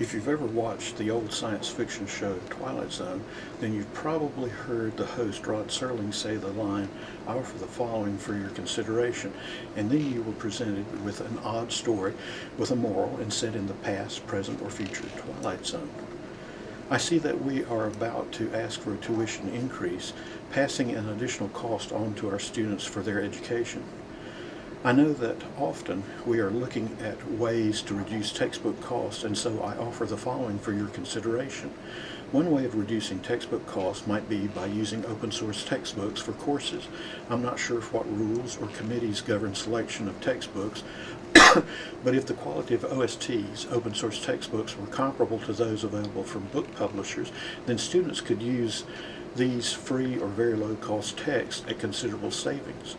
If you've ever watched the old science fiction show Twilight Zone, then you've probably heard the host Rod Serling say the line, I offer the following for your consideration, and then you were presented with an odd story with a moral and set in the past, present, or future Twilight Zone. I see that we are about to ask for a tuition increase, passing an additional cost on to our students for their education. I know that often we are looking at ways to reduce textbook costs and so I offer the following for your consideration. One way of reducing textbook costs might be by using open source textbooks for courses. I'm not sure what rules or committees govern selection of textbooks, but if the quality of OST's, open source textbooks, were comparable to those available from book publishers, then students could use these free or very low cost texts at considerable savings.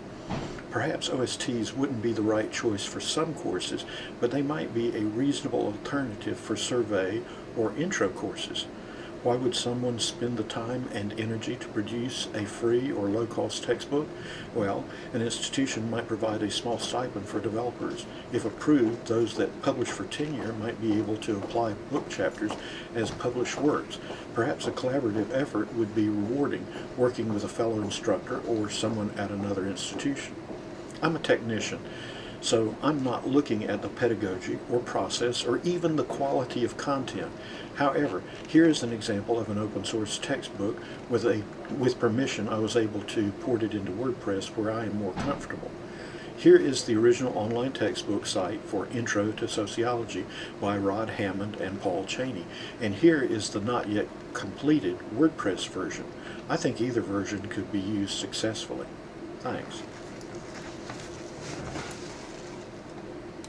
Perhaps OSTs wouldn't be the right choice for some courses, but they might be a reasonable alternative for survey or intro courses. Why would someone spend the time and energy to produce a free or low-cost textbook? Well, an institution might provide a small stipend for developers. If approved, those that publish for tenure might be able to apply book chapters as published works. Perhaps a collaborative effort would be rewarding, working with a fellow instructor or someone at another institution. I'm a technician, so I'm not looking at the pedagogy or process or even the quality of content. However, here is an example of an open source textbook with a with permission I was able to port it into WordPress where I am more comfortable. Here is the original online textbook site for Intro to Sociology by Rod Hammond and Paul Cheney. And here is the not yet completed WordPress version. I think either version could be used successfully. Thanks.